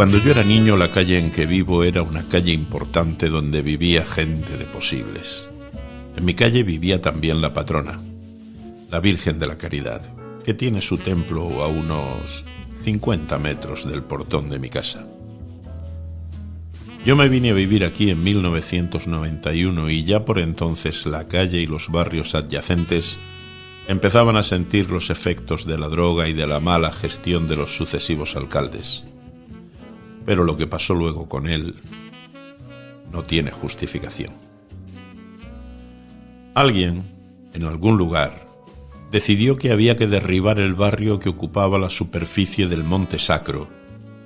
Cuando yo era niño la calle en que vivo era una calle importante donde vivía gente de posibles. En mi calle vivía también la patrona, la Virgen de la Caridad, que tiene su templo a unos 50 metros del portón de mi casa. Yo me vine a vivir aquí en 1991 y ya por entonces la calle y los barrios adyacentes empezaban a sentir los efectos de la droga y de la mala gestión de los sucesivos alcaldes. Pero lo que pasó luego con él no tiene justificación. Alguien, en algún lugar, decidió que había que derribar el barrio que ocupaba la superficie del Monte Sacro,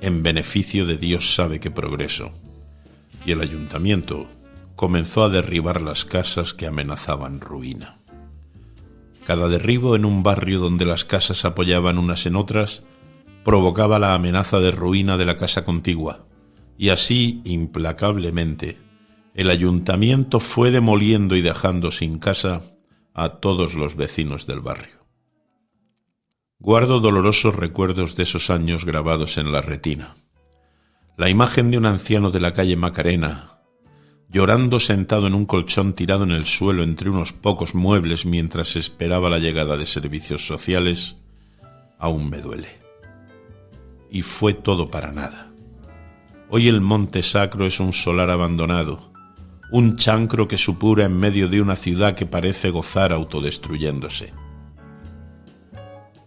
en beneficio de Dios sabe qué progreso, y el ayuntamiento comenzó a derribar las casas que amenazaban ruina. Cada derribo en un barrio donde las casas apoyaban unas en otras provocaba la amenaza de ruina de la casa contigua, y así, implacablemente, el ayuntamiento fue demoliendo y dejando sin casa a todos los vecinos del barrio. Guardo dolorosos recuerdos de esos años grabados en la retina. La imagen de un anciano de la calle Macarena, llorando sentado en un colchón tirado en el suelo entre unos pocos muebles mientras esperaba la llegada de servicios sociales, aún me duele. Y fue todo para nada. Hoy el monte sacro es un solar abandonado, un chancro que supura en medio de una ciudad que parece gozar autodestruyéndose.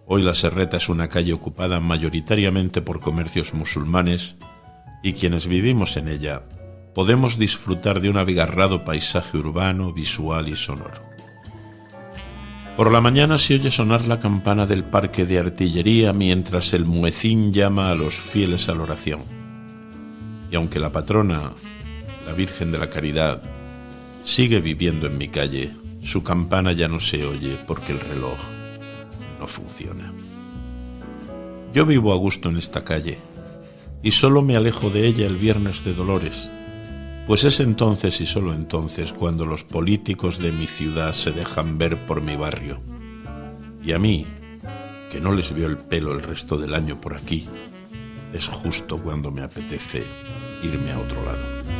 Hoy la Serreta es una calle ocupada mayoritariamente por comercios musulmanes y quienes vivimos en ella podemos disfrutar de un abigarrado paisaje urbano, visual y sonoro. Por la mañana se oye sonar la campana del parque de artillería mientras el muecín llama a los fieles a la oración. Y aunque la patrona la Virgen de la Caridad, sigue viviendo en mi calle, su campana ya no se oye porque el reloj no funciona. Yo vivo a gusto en esta calle y solo me alejo de ella el viernes de Dolores, pues es entonces y solo entonces cuando los políticos de mi ciudad se dejan ver por mi barrio. Y a mí, que no les veo el pelo el resto del año por aquí, es justo cuando me apetece irme a otro lado.